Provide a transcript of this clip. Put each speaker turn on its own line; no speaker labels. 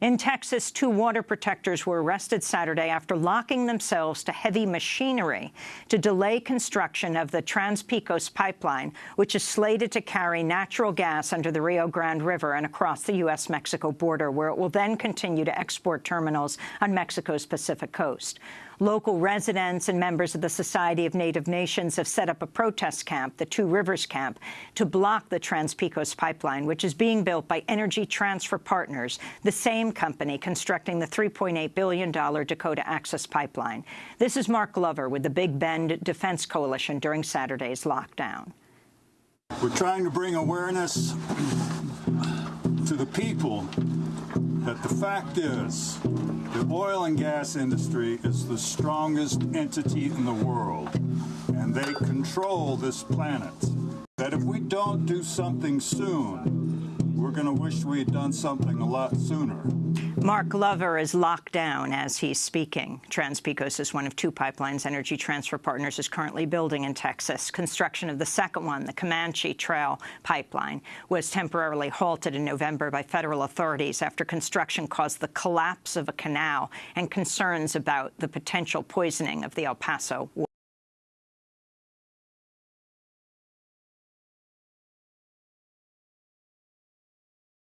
In Texas, two water protectors were arrested Saturday after locking themselves to heavy machinery to delay construction of the Trans-Pecos pipeline, which is slated to carry natural gas under the Rio Grande River and across the U.S.-Mexico border, where it will then continue to export terminals on Mexico's Pacific coast. Local residents and members of the Society of Native Nations have set up a protest camp, the Two Rivers Camp, to block the Trans-Pecos pipeline, which is being built by Energy Transfer Partners, the same company constructing the $3.8 billion Dakota Access Pipeline. This is Mark Glover with the Big Bend Defense Coalition during Saturday's lockdown.
We're trying to bring awareness to the people that the fact is the oil and gas industry is the strongest entity in the world, and they control this planet. That if we don't do something soon, we're going to wish we had done something a lot sooner.
Mark Glover is locked down as he's speaking. Trans-Pecos is one of two pipelines Energy Transfer Partners is currently building in Texas. Construction of the second one, the Comanche Trail pipeline, was temporarily halted in November by federal authorities after construction caused the collapse of a canal and concerns about the potential poisoning of the El Paso